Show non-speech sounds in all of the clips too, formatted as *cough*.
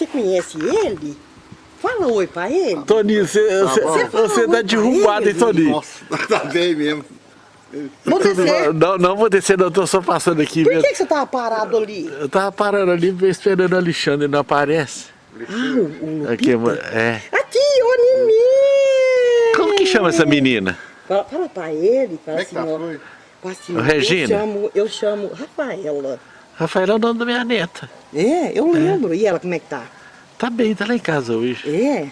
Você conhece ele? Fala oi pra ele. Toninho, você, você, bom. você tá derrubado, hein, Toninho? Nossa, *laughs* tá bem mesmo. Vou descer. Não, não vou descer, não, tô só passando aqui Por mesmo. que, que você tava parado ali? Eu tava parando ali esperando o Alexandre, não aparece. Ah, o, o Aqui, Lupita. é. Aqui, ô Nimi! Como que chama essa menina? Fala, fala pra ele, fala Como é assim, que tá? ó. Foi? fala assim, Regina. Eu chamo, eu chamo Rafaela. Rafaela é o nome da minha neta. É, eu lembro. E ela, como é que tá? Tá bem, tá lá em casa hoje. É.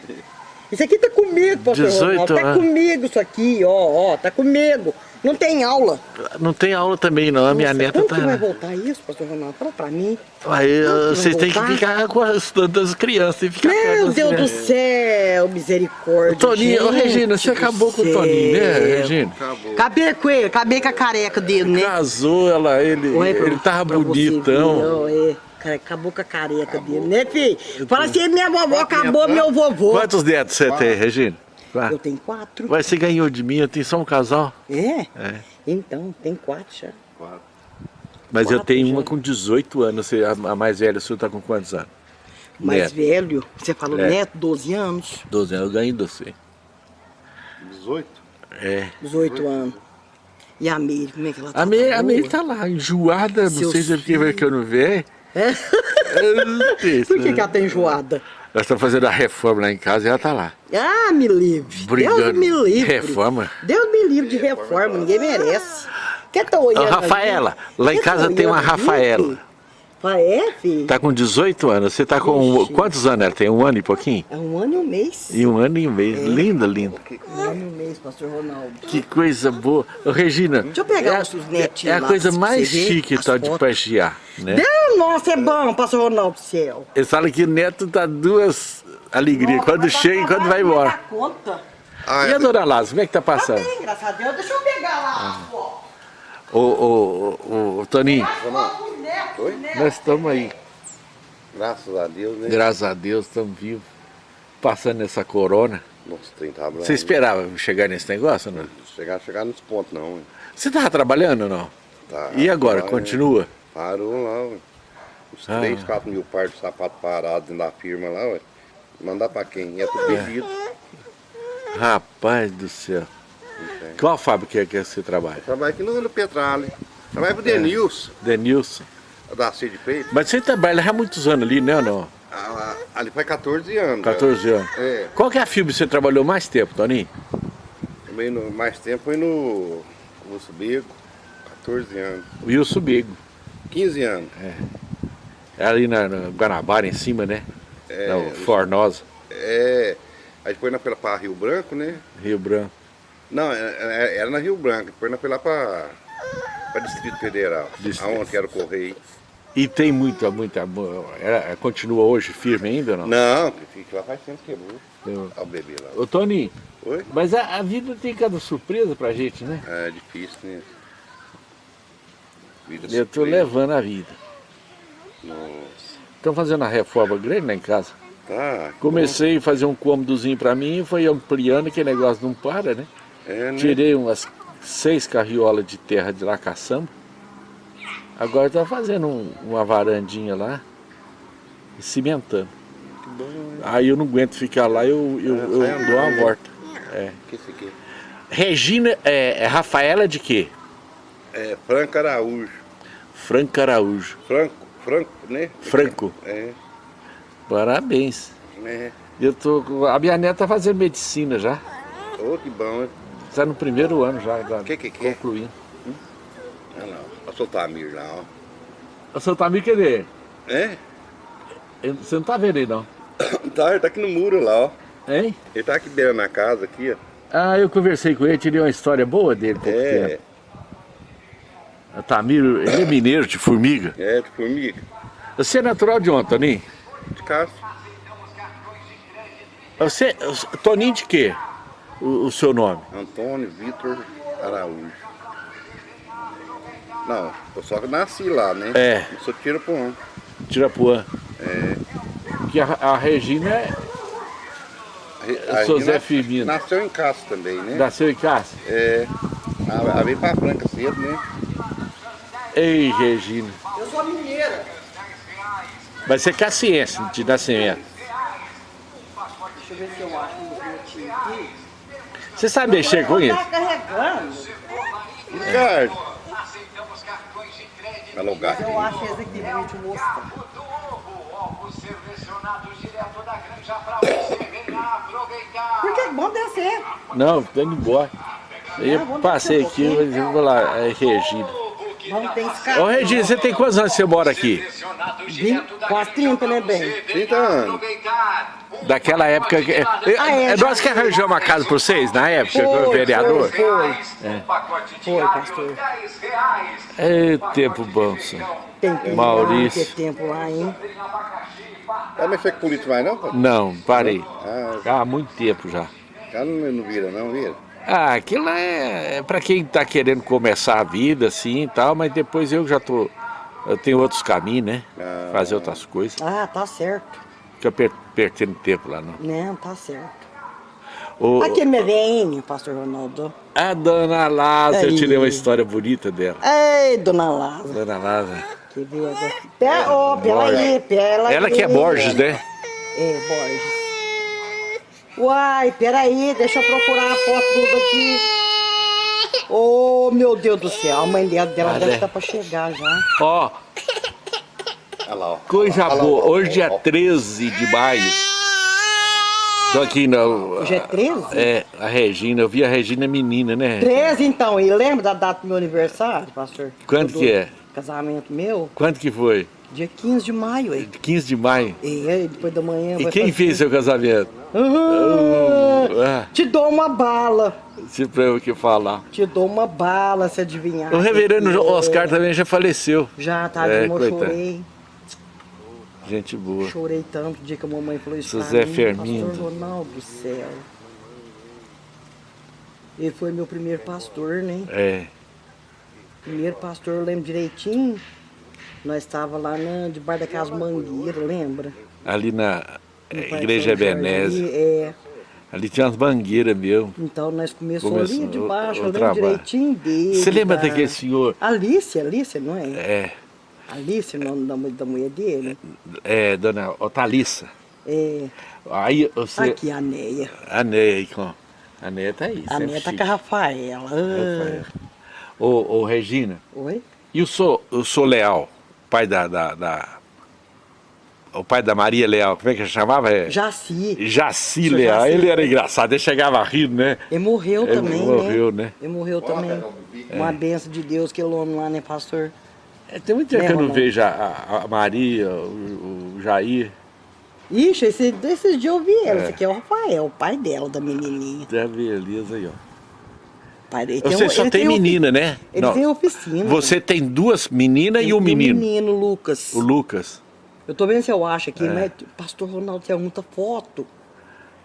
Isso aqui tá comigo, pastor 18 Ronaldo. Tá anos. comigo isso aqui, ó, ó, tá comigo. Não tem aula. Não tem aula também, não. A minha Nossa, neta quando tá. que vai voltar isso, pastor Ronaldo? Fala pra mim. Aí vocês têm que ficar com as tantas crianças. Tem que ficar Meu Deus do crianças. céu, misericórdia. Toninho, ô, gente Regina, você do acabou com o Toninho, né. Regina? Acabou. Acabei com ele, acabei com a careca dele, né? Casou ela, ele, Olha pra- ele tava bonitão. ó, é. Cara, acabou com a careca dele, né, filho? Fala assim, minha vovó acabou, netos, né? meu vovô. Quantos netos você tem, Regina? Vai. Eu tenho quatro. Vai, você ganhou de mim, eu tenho só um casal. É? É. Então, tem quatro já. Quatro. Mas eu Quatro tenho já. uma com 18 anos, você- a a mais velha sua tá com quantos anos? Mais Neto. velho, você falou É. neto, 12 anos, 12 anos, eu ganhei de você. 18? É. 18 anos. E a Meire, como é que ela tá? A Meire, Tá a Meire tá lá, enjoada, não Seus sei se é porque vai que eu não vejo. É? Eu não sei, *laughs* Por que, né? que ela tá enjoada? Nós estamos fazendo a reforma lá em casa e ela tá lá. Ah, me livre. Brigando. Deus me livre. Reforma? Deus me livre de reforma, ninguém merece. Quer tá olhando Rafaela, lá em tá casa tem uma Rafaela. Ah, é, filho? Tá com 18 anos, você tá com Ixi. quantos anos ela tem? Um ano e pouquinho? É um ano e um mês. E um ano e um mês. Linda, linda. Um ano e um mês, pastor Ronaldo. Que coisa boa. Ô, Regina, Deixa eu pegar é, os netinhos é a lá, coisa mais chique tal de passear, né? Deus, nossa, é bom, pastor Ronaldo do céu. Eles falam que neto dá duas alegrias, Nossa, quando dar chega e quando vai não embora. conta. Ah, E a dona Lázaro, como é que tá Tá passando? bem, graças a Deus. Deixa eu pegar lá, ó. Ô, ô, ô, ô, Toninho, os Oi? os nós estamos aí, graças a Deus, né? graças a Deus, estamos vivos, passando essa corona. Nossa, trem tá bravo. Você esperava chegar nesse negócio, não? Chegar, chegar nesse ponto, não. ué. Você tava trabalhando ou não? Tá, E agora, tá, continua? é. Parou lá, ué. Uns Ah. 3, 4 mil pares de sapato parado dentro da firma lá, ué. Mandar pra quem? É tudo bebido. Rapaz do céu. Qual fábrica é que você trabalha? Trabalho aqui no, Petralha. Trabalho pro Denilson, Denilson. da C de Peito. Mas você trabalha há muitos anos ali, né ou não? Ah, ali faz 14 anos. 14 anos. É. Qual que é a firma que você trabalhou mais tempo, Toninho? Também no, mais tempo foi no Lúcio Bico, 14 anos. Wilson Bigo. 15 anos. É ali na, na Guanabara, em cima, né? É, Na Fornosa, É. Aí depois foi lá pra Rio Branco, né? Rio Branco. Não, é- é- era na Rio Branco, depois nós foi lá pra, pra Distrito Federal. Distrito. Aonde era o Correio. E tem muita, muita... mu- é- continua hoje firme ainda ou não? Não, que lá faz tempo que quebrou. Eu- Olha o bebê lá. Ô Toninho, Oi? mas a, a vida tem cada surpresa pra gente, né? É difícil, né? Vida Eu tô surpresa. levando a vida. Nossa. Estão fazendo uma reforma grande lá em casa. Tá. Comecei a fazer um cômodozinho pra mim e foi ampliando, que negócio não para, né? É, né? Tirei umas seis carriolas de terra de lá caçamba. Agora tá fazendo um- uma varandinha lá e cimentando. Que bom, né? Aí eu não aguento ficar lá, eu, eu, É, eu dou uma volta. É. Regina, é, é Rafaela de quê? É Franco Araújo. Franco Araújo. Franco, Franco, né? Franco. É, Parabéns. né? Eu tô, a minha neta tá fazendo medicina já. Ô, que bom, né? Está no primeiro ano já, já Que que que é? concluindo. Olha lá, ó. Olha o Tamir lá, ó. O seu Tamir, cadê? É? Você não tá vendo aí não? *coughs* Tá, ele tá aqui no muro lá, ó. Hein? Ele tá aqui dentro na casa, aqui, ó. Ah, eu conversei com ele, tirei uma história boa dele É, tempo. O Tamir, ele é mineiro de formiga. é, de formiga. Você é natural de onde, Toninho? De casa. Você, Toninho de quê? O, o seu nome? Antônio Vitor Araújo. Não, eu só nasci lá, né? É. Eu sou um. Tirapuã. É. Que a, a Regina é- A sou Regina Zé Firmino. Nasceu em casa também, né? nasceu em casa. É. Ela ela veio pra Franca cedo, né? Ei, Regina. Eu sou mineira. Mas você quer ciência de nascimento. Deixa eu ver se eu acho. Você sabe mexer com isso? Tá carregando. Ricardo. Alô, gato. Eu acho esse aqui gente mostrar. Por que bom descer? Não, tô indo embora. Eu passei aqui, eu vou lá, é Regina. Ô Regina, você tem quantos anos que você mora aqui? Quase 30, né, bem? 30 anos. Daquela época que. É, Ah, é, é já- nós que arranjamos a casa pra vocês, na época, Foi, vereador? Foi, foi. Foi, pastor. É tempo bom, senhor. Tem tempo Maurício. lá, tem tempo lá, hein? Vai mexer com político mais não? Não, parei. Ah, Há muito tempo já. cara não, não vira não, vira? Ah, aquilo lá é, é para quem tá querendo começar a vida, assim e tal, mas depois eu já tô. Eu tenho outros caminhos, né? Ah. Fazer outras coisas. Ah, tá certo. Fica per perdendo tempo lá, não. Não, tá certo. Ô, Aqui é minha veinha, pastor Ronaldo. a dona Lázara, eu tirei uma história bonita dela. Ei, dona Lázaro. Dona Lázara. Que agora. Pera, ó, pera aí, pera Ela que é. Borges, né? É, Borges. Uai, peraí, deixa eu procurar a foto tudo aqui. Oh, meu Deus do céu, a mãe dela, Ah, deve estar pra chegar já. Ó, Olha lá, ó. coisa lá, boa. ó, Hoje, dia ó. 13 de maio. Tô aqui na. Hoje é 13? É, a Regina. Eu vi a Regina menina, né? 13 então, e lembra da data do meu aniversário, pastor? Quando Do que é? Casamento meu, Quanto que foi? dia 15 de maio, aí. 15 de maio. E aí, depois da manhã E quem fez seu casamento? Ah, Ah, te dou uma bala, se pra eu o que falar. te dou uma bala se adivinhar. O reverendo é. Oscar também já faleceu. Já, tá, É, eu chorei. Gente boa. Chorei tanto o dia que a mamãe falou isso José mim. Fermindo. Pastor Ronaldo do céu. Ele foi meu primeiro pastor, né? É. Primeiro pastor, eu lembro direitinho. Nós estava lá na, debaixo daquelas mangueiras, lembra? Ali na é, Igreja Ebenezer. ali, É. Ali tinha umas mangueiras mesmo. Então nós começamos Começou ali debaixo, o- o eu lembro direitinho dele. Você lembra da- daquele senhor? Alice, Alice, não é? É, Alice, o nome da, da mulher dele. é, dona Otalissa. É. Aí você. Aqui, a Neia. A Neia com. A Neia tá aí. A Neia tá chique. com a Rafaela. Rafael. Ah. Ô, ô, Regina, Oi? e o Sou, o Sou Leal, pai da, da, da- O pai da Maria Leal, como é que chamava? É, Jaci. Jaci Leal. Jaci. Ele era engraçado, ele chegava rindo, né? Ele morreu Ele também, morreu, né? né? Ele morreu também. Uma benção de Deus, aquele homem lá, né, pastor? É, tem muito tempo que eu não Ronaldo? vejo a, a- Maria, o, o Jair. Ixi, esse, esses dias eu vi ela. É. Esse aqui é o Rafael, o pai dela, da menininha. Da beleza aí, ó. Dele. Você um- só tem ofi- menina, né? Ele Não. tem oficina. Você tem duas meninas e um o menino. menino, Lucas. O Lucas. Eu tô vendo se eu acho aqui, mas pastor Ronaldo tem muita foto.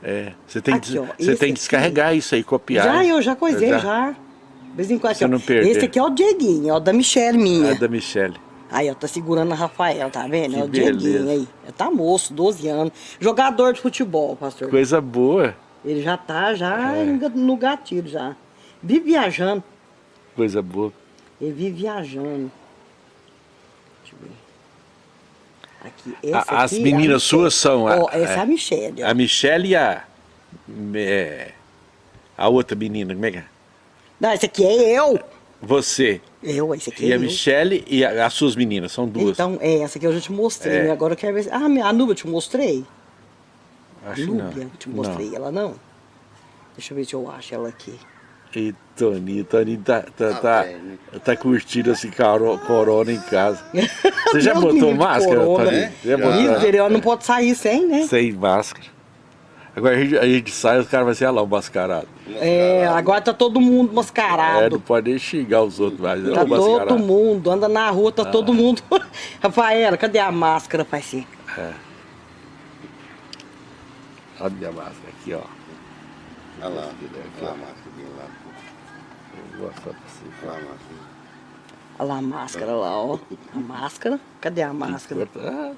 É. Você tem, Aqui, ó, você esse tem que aqui- descarregar isso aí, copiar. Já, eu já coisei, já. De vez em quando, Você ó. não perder. Esse aqui é o Dieguinho, ó, da Michelle minha. A da Michelle. Aí, ó, tá segurando a Rafael, tá vendo? Que é o Dieguinho beleza. aí. Ele tá moço, 12 anos. Jogador de futebol, pastor. Coisa boa. Ele já tá já É. no gatilho já. Vive viajando. Coisa boa. Ele vive viajando. Deixa eu ver. Aqui, A- as aqui é meninas Michelle. suas são a- Ó, essa é, é. a Michelle, ó. A Michelle e a. é, a outra menina, como é que é? Não, esse aqui é eu. Você. Eu, esse aqui E é a eu. Michelle e a- as suas meninas, são duas. Então, é, essa aqui eu já te mostrei, É. né? Agora eu quero ver se... Ah, minha- a Nubia eu te mostrei? Acho que não. Núbia, eu te mostrei ela, não? Deixa eu ver se eu acho ela aqui. E Toninho, Toninho tá, tá, Ah, tá, tá curtindo esse caro- corona em casa. *laughs* Você já botou máscara, corona. Toninho? É? Já botou? Não pode sair sem, né? Sem máscara. Agora a gente, a gente sai, os caras vão ser "Ah lá, o mascarado. É, agora tá todo mundo É, mascarado. não pode nem xingar os outros mais. Tá é o mascarado. todo mundo, anda na rua, tá Ah. todo mundo. *laughs* Rafaela, cadê a máscara, parceiro? Olha a minha máscara aqui, ó. Olha lá, olha lá a máscara lá. Vou mostrar pra você. Olha lá a máscara. Olha lá a máscara lá, ó. A máscara. Cadê a máscara? Ah,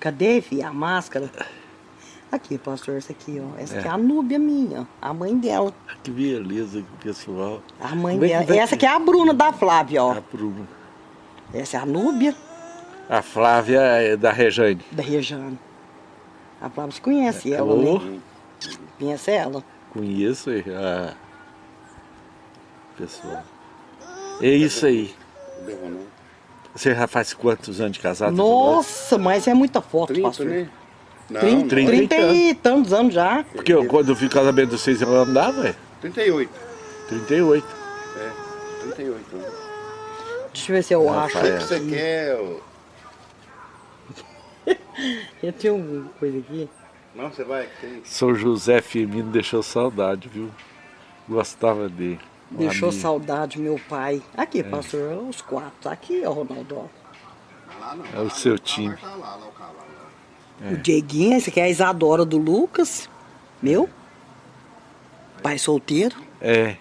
Cadê, filha, a máscara? Aqui, pastor, essa aqui, ó. Essa aqui é É. a Núbia minha, a mãe dela. que beleza, pessoal. A mãe Como é dela. vai Essa aqui é a Bruna da Flávia, ó. A Bruna. Essa é a Núbia. A Flávia é da Rejane. Da Rejane. A Flávia você conhece ela, Alô? né? Conhece ela? Conheço a pessoa. É isso aí. Você já faz quantos anos de casado? Nossa, mas é muita foto, 30, pastor. né? Não, 30, não, 30. 30 e tantos anos já. Porque eu, quando eu vi o casamento de vocês, eu andava, é? 38. 38. É, 38 anos. Deixa eu ver se eu Ah, acho. O que É. você quer? ô? *laughs* Eu tenho uma coisa aqui. Não, você vai, tem. São José Firmino deixou saudade, viu? Gostava dele. Deixou amigo. saudade meu pai. É. Aqui, pastor, os quatro. Aqui, ó, Ronaldo. ó. Lá não. É o seu time. Tá lá, lá o cavalo. Lá. O Dieguinho, esse aqui é a Isadora do Lucas. Meu. Pai solteiro. É,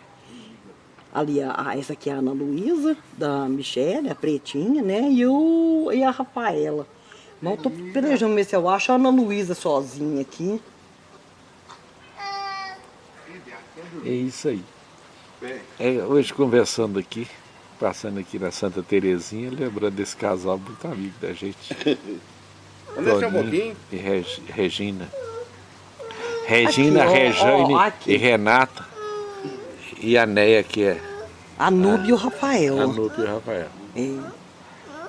Ali, a, a- essa aqui é a Ana Luísa, da Michelle, a pretinha, né? E, o, e a Rafaela. Mas eu tô pelejando ver se eu acho a Ana Luísa sozinha aqui. é isso aí. É, hoje conversando aqui, passando aqui na Santa Terezinha, lembrando desse casal muito amigo da gente. *laughs* Vamos descer um pouquinho? E Reg- Regina. Regina, Aqui, ó, Rejane ó, e Renata. E a Neia, que é A Nubia e o Rafael. a Nupe e o Rafael. É. Deixa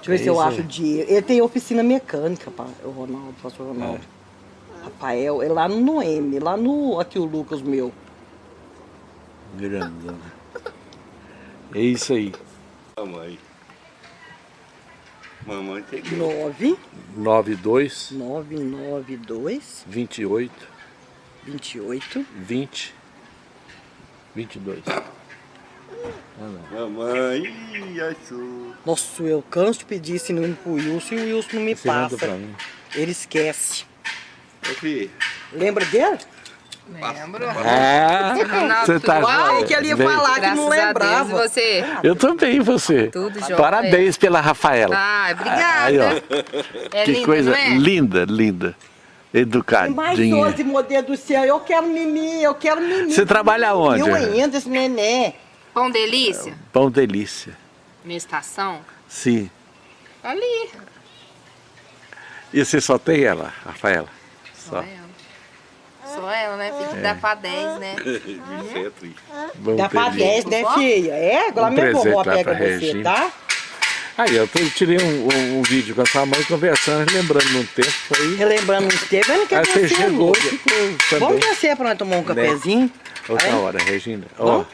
eu ver É se eu acho aí. o dia. Ele tem oficina mecânica, o Ronaldo, o pastor Ronaldo. Rafael, é lá no Noemi, lá no. Aqui o Lucas meu. Grandão. É isso aí. Mamãe. Mamãe tem que. 9 92 992 28 28 20 22. Ah, não. Mamãe, achou. Nossa, eu canso de pedir esse número pro Wilson e o Wilson não me Você passa. pra mim. Ele esquece. Ô, filho, Lembra dele? Lembro. Ah, Ronaldo, você tá? Ai, que ele ia bem. falar que Graças não a Deus, lembrava. e você? Eu também, você. Tudo jóia. Parabéns pela Rafaela. Ah, obrigada. Aí, ó. É que linda, coisa não é? linda, linda. Tem mais Educadinha. 12, meu Deus do céu. Eu quero mimi, eu quero mimi. Você trabalha onde? Eu ainda, esse neném. Pão delícia? Pão delícia. Minha estação? Sim. Ali. E você só tem ela, Rafaela? Sou Só. ela. Sou ela, né? Tem que dar pra 10, né? Isso é triste. Bom Dá pra delícia. 10, né, filha? É, agora Um minha vovó pega pra você, Regina. tá? Aí, eu tirei um, um- um vídeo com a sua mãe conversando, lembrando num tempo. Aí, Relembrando tempos, eu não aí quero você chegou hoje. e ficou Vamos descer pra nós tomar um cafezinho? Outra Aí? hora, Regina. Ó, Vamos?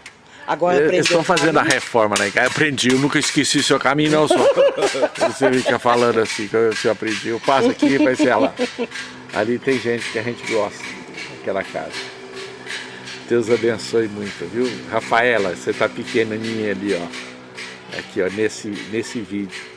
Agora eu- aprendeu eles estão fazendo a reforma em casa. Aprendi, eu nunca esqueci seu caminho, não, só. *laughs* Você fica falando assim, que eu, que eu aprendi. Eu passo aqui, vai ser lá. *laughs* Ali tem gente que a gente gosta, naquela casa. Deus abençoe muito, viu? Rafaela, você tá pequenininha ali, ó. Aqui, ó, nesse, nesse vídeo.